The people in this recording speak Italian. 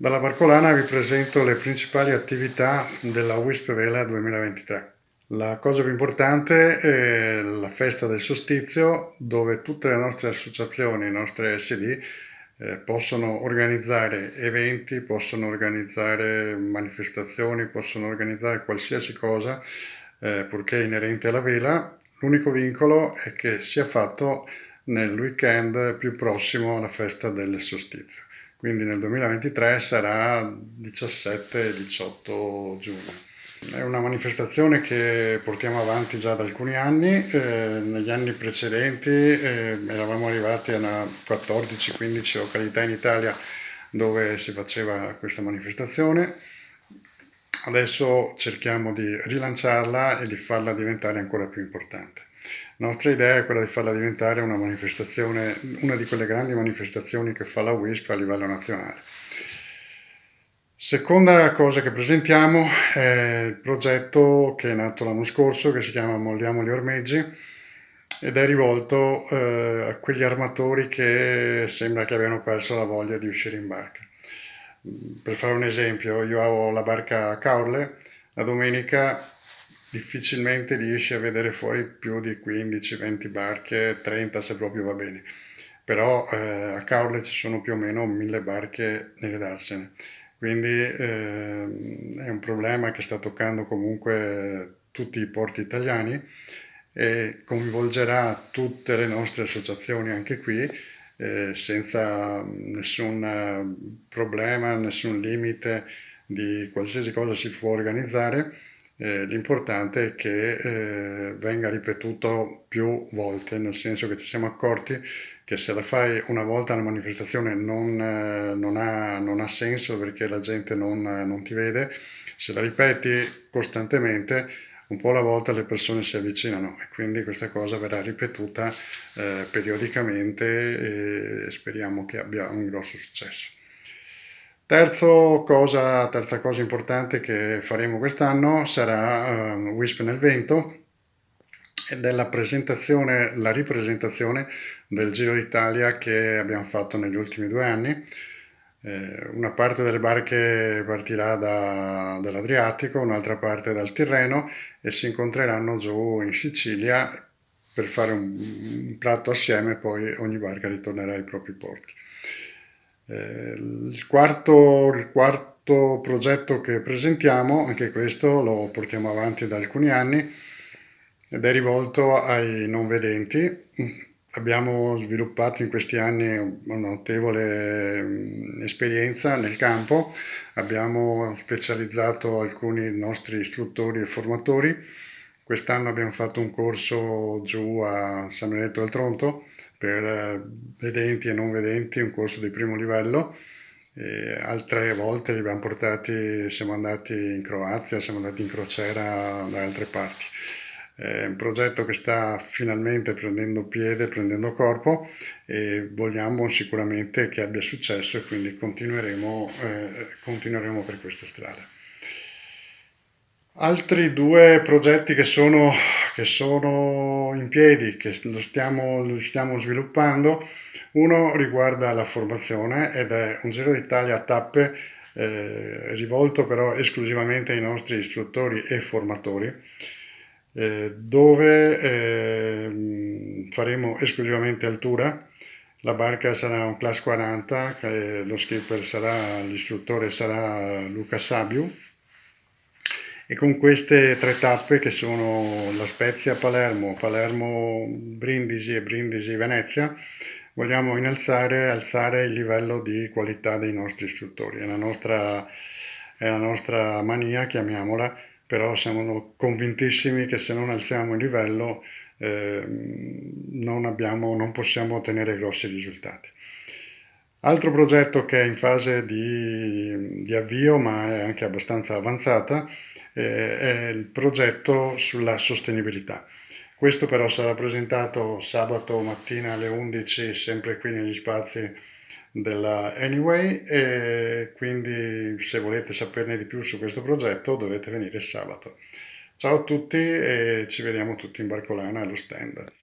Dalla Barcolana vi presento le principali attività della WISP Vela 2023. La cosa più importante è la festa del solstizio dove tutte le nostre associazioni, i nostri SD eh, possono organizzare eventi, possono organizzare manifestazioni, possono organizzare qualsiasi cosa eh, purché inerente alla vela. L'unico vincolo è che sia fatto nel weekend più prossimo alla festa del solstizio quindi nel 2023 sarà 17-18 giugno. È una manifestazione che portiamo avanti già da alcuni anni, eh, negli anni precedenti eh, eravamo arrivati a 14-15 località in Italia dove si faceva questa manifestazione, adesso cerchiamo di rilanciarla e di farla diventare ancora più importante. La nostra idea è quella di farla diventare una manifestazione, una di quelle grandi manifestazioni che fa la WISP a livello nazionale. Seconda cosa che presentiamo è il progetto che è nato l'anno scorso, che si chiama Molliamo gli ormeggi, ed è rivolto eh, a quegli armatori che sembra che abbiano perso la voglia di uscire in barca. Per fare un esempio, io ho la barca a Caorle, la domenica difficilmente riesci a vedere fuori più di 15-20 barche, 30 se proprio va bene. Però eh, a Caorle ci sono più o meno 1000 barche nelle darsene. Quindi eh, è un problema che sta toccando comunque tutti i porti italiani e coinvolgerà tutte le nostre associazioni anche qui eh, senza nessun problema, nessun limite di qualsiasi cosa si può organizzare eh, l'importante è che eh, venga ripetuto più volte, nel senso che ci siamo accorti che se la fai una volta una manifestazione non, eh, non, ha, non ha, senso perché la gente non, non, ti vede, se la ripeti costantemente un po' alla volta le persone si avvicinano e quindi questa cosa verrà ripetuta eh, periodicamente e speriamo che abbia un grosso successo. Cosa, terza cosa importante che faremo quest'anno sarà um, Wisp nel vento ed è la presentazione, la ripresentazione del Giro d'Italia che abbiamo fatto negli ultimi due anni. Eh, una parte delle barche partirà da, dall'Adriatico, un'altra parte dal Tirreno e si incontreranno giù in Sicilia per fare un, un platto assieme e poi ogni barca ritornerà ai propri porti. Eh, il, quarto, il quarto progetto che presentiamo, anche questo lo portiamo avanti da alcuni anni, ed è rivolto ai non vedenti. Abbiamo sviluppato in questi anni una notevole mm, esperienza nel campo, abbiamo specializzato alcuni nostri istruttori e formatori. Quest'anno abbiamo fatto un corso giù a San Benedetto del Tronto, per eh, vedenti e non vedenti, un corso di primo livello. E altre volte li abbiamo portati, siamo andati in Croazia, siamo andati in crociera da altre parti. È un progetto che sta finalmente prendendo piede, prendendo corpo e vogliamo sicuramente che abbia successo e quindi continueremo, eh, continueremo per questa strada. Altri due progetti che sono, che sono in piedi, che stiamo, stiamo, sviluppando, uno riguarda la formazione ed è un Giro d'Italia a tappe eh, rivolto però esclusivamente ai nostri istruttori e formatori, eh, dove eh, faremo esclusivamente altura, la barca sarà un class 40, lo skipper sarà, l'istruttore sarà Luca Sabiu, e con queste tre tappe che sono la Spezia Palermo, Palermo Brindisi e Brindisi Venezia vogliamo innalzare alzare il livello di qualità dei nostri istruttori. È la nostra, è la nostra mania, chiamiamola, però siamo convintissimi che se non alziamo il livello eh, non, abbiamo, non possiamo ottenere grossi risultati. Altro progetto che è in fase di, di avvio ma è anche abbastanza avanzata eh, il progetto sulla sostenibilità. Questo però sarà presentato sabato mattina alle 11 sempre qui negli spazi della Anyway e quindi se volete saperne di più su questo progetto dovete venire sabato. Ciao a tutti e ci vediamo tutti in Barcolana allo stand.